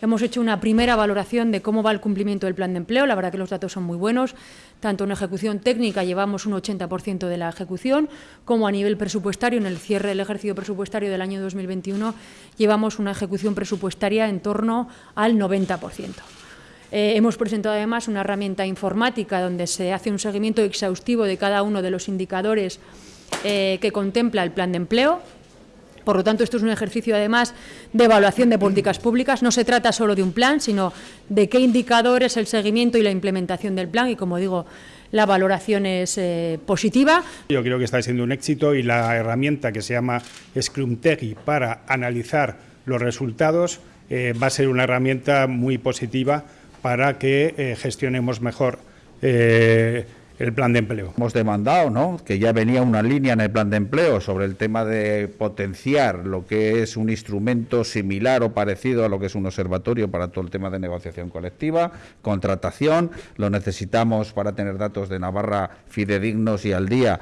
Hemos hecho una primera valoración de cómo va el cumplimiento del plan de empleo. La verdad que los datos son muy buenos. Tanto en ejecución técnica llevamos un 80% de la ejecución, como a nivel presupuestario, en el cierre del ejercicio presupuestario del año 2021, llevamos una ejecución presupuestaria en torno al 90%. Eh, hemos presentado además una herramienta informática donde se hace un seguimiento exhaustivo de cada uno de los indicadores eh, que contempla el plan de empleo, por lo tanto, esto es un ejercicio, además, de evaluación de políticas públicas. No se trata solo de un plan, sino de qué indicadores, el seguimiento y la implementación del plan. Y, como digo, la valoración es eh, positiva. Yo creo que está siendo un éxito y la herramienta que se llama Scrumtegi para analizar los resultados eh, va a ser una herramienta muy positiva para que eh, gestionemos mejor el plan de empleo. Hemos demandado, ¿no? que ya venía una línea en el plan de empleo sobre el tema de potenciar lo que es un instrumento similar o parecido a lo que es un observatorio para todo el tema de negociación colectiva, contratación, lo necesitamos para tener datos de Navarra fidedignos y al día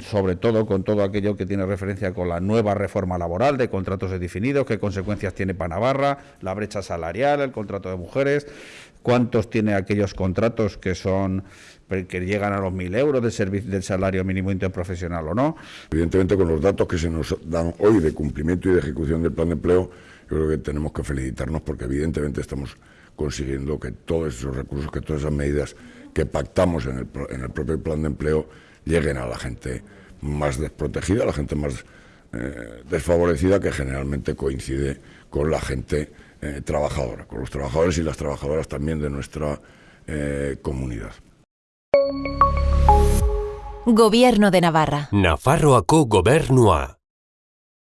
sobre todo con todo aquello que tiene referencia con la nueva reforma laboral de contratos indefinidos, qué consecuencias tiene para Navarra, la brecha salarial, el contrato de mujeres, cuántos tiene aquellos contratos que son que llegan a los mil euros del, servicio, del salario mínimo interprofesional o no. Evidentemente, con los datos que se nos dan hoy de cumplimiento y de ejecución del plan de empleo, yo creo que tenemos que felicitarnos porque evidentemente estamos consiguiendo que todos esos recursos, que todas esas medidas que pactamos en el, en el propio plan de empleo lleguen a la gente más desprotegida, a la gente más eh, desfavorecida, que generalmente coincide con la gente eh, trabajadora, con los trabajadores y las trabajadoras también de nuestra eh, comunidad. Gobierno de Navarra. Nafarroako gobernua.